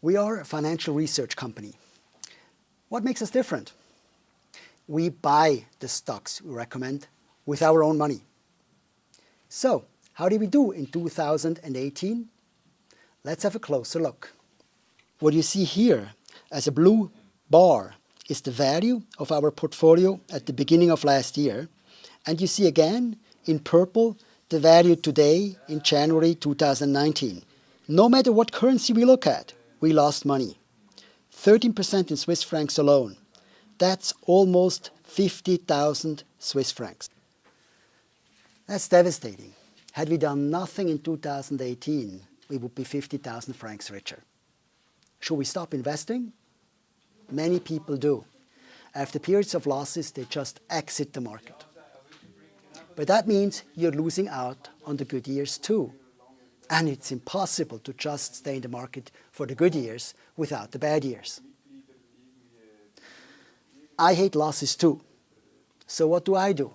We are a financial research company. What makes us different? We buy the stocks we recommend with our own money. So, how did we do in 2018? Let's have a closer look. What you see here as a blue bar is the value of our portfolio at the beginning of last year. And you see again in purple the value today in January 2019. No matter what currency we look at, we lost money. 13% in Swiss francs alone. That's almost 50,000 Swiss francs. That's devastating. Had we done nothing in 2018, we would be 50,000 francs richer. Should we stop investing? Many people do. After periods of losses, they just exit the market. But that means you're losing out on the good years too. And it's impossible to just stay in the market for the good years without the bad years. I hate losses too. So what do I do?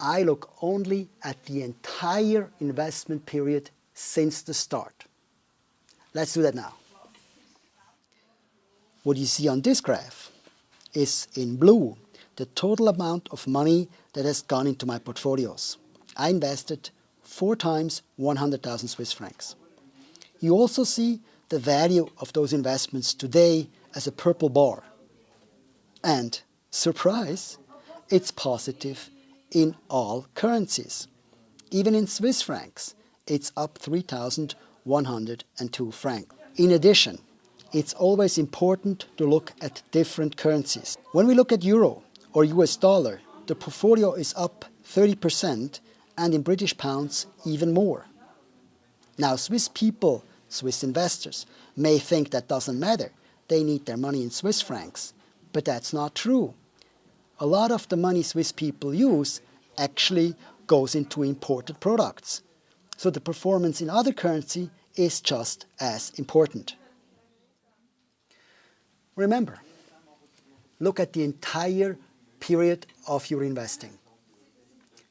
I look only at the entire investment period since the start. Let's do that now. What you see on this graph is in blue the total amount of money that has gone into my portfolios. I invested four times 100,000 Swiss francs. You also see the value of those investments today as a purple bar. And, surprise, it's positive in all currencies. Even in Swiss francs, it's up 3,102 francs. In addition, it's always important to look at different currencies. When we look at euro or US dollar, the portfolio is up 30% and in British pounds even more. Now Swiss people, Swiss investors, may think that doesn't matter. They need their money in Swiss francs. But that's not true. A lot of the money Swiss people use actually goes into imported products. So the performance in other currency is just as important. Remember, look at the entire period of your investing.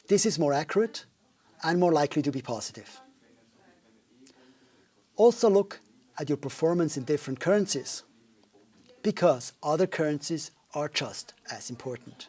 This is more accurate and more likely to be positive. Also look at your performance in different currencies because other currencies are just as important.